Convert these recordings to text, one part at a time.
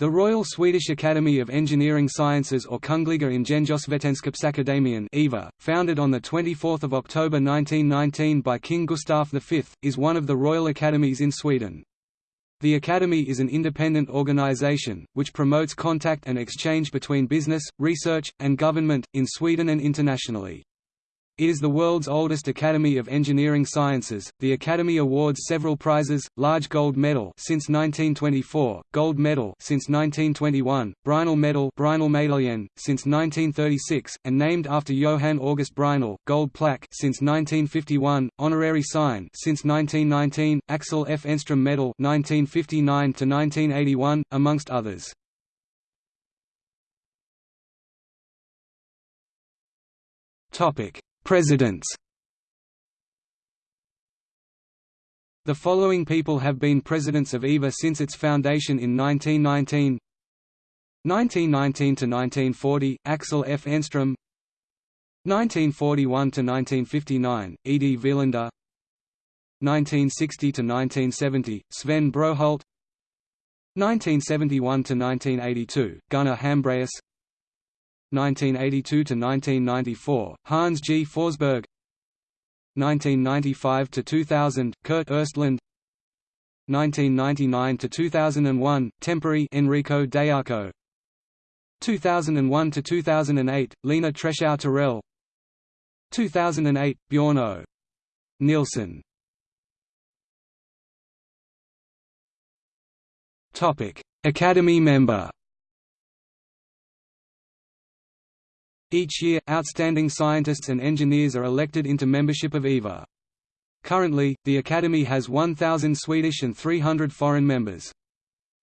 The Royal Swedish Academy of Engineering Sciences or Kungliga Ingenjörsvetenskapsakademien EVA, founded on 24 October 1919 by King Gustaf V, is one of the royal academies in Sweden. The Academy is an independent organization, which promotes contact and exchange between business, research, and government, in Sweden and internationally. It is the world's oldest academy of engineering sciences. The academy awards several prizes: large gold medal since 1924, gold medal since 1921, Brinell medal Brinell since 1936, and named after Johann August Brinell, gold plaque since 1951, honorary sign since 1919, Axel F. Enstrom medal 1959 to 1981, amongst others. Topic Presidents. The following people have been presidents of EVA since its foundation in 1919 1919–1940, Axel F. Enstrom. 1941–1959, E.D. Velander. 1960–1970, Sven Brohult. 1971–1982, Gunnar Hambraeus 1982–1994, Hans G. Forsberg. 1995–2000, Kurt Östlund. 1999–2001, Temporary Enrico Deiaco. 2001–2008, Lena Treschow Torell 2008, Bjorn O. Nilsson. Academy member Each year, outstanding scientists and engineers are elected into membership of EVA. Currently, the Academy has 1,000 Swedish and 300 foreign members.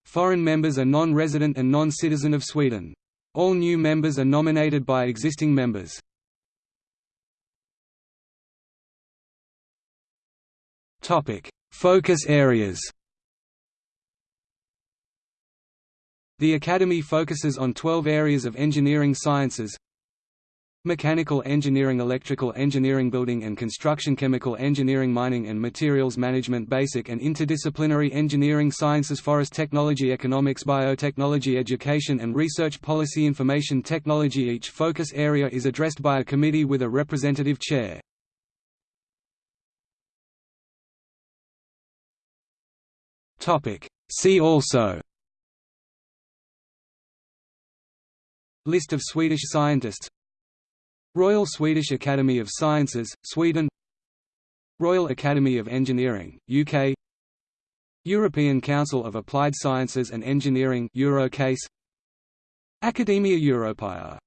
Foreign members are non-resident and non-citizen of Sweden. All new members are nominated by existing members. Focus areas The Academy focuses on 12 areas of engineering sciences Mechanical engineering Electrical engineering Building and construction Chemical engineering Mining and materials management Basic and interdisciplinary engineering Sciences Forest technology Economics Biotechnology Education and research Policy Information technology. Each focus area is addressed by a committee with a representative chair. See also. List of Swedish scientists Royal Swedish Academy of Sciences, Sweden Royal Academy of Engineering, UK European Council of Applied Sciences and Engineering Euro-CASE Academia Europaea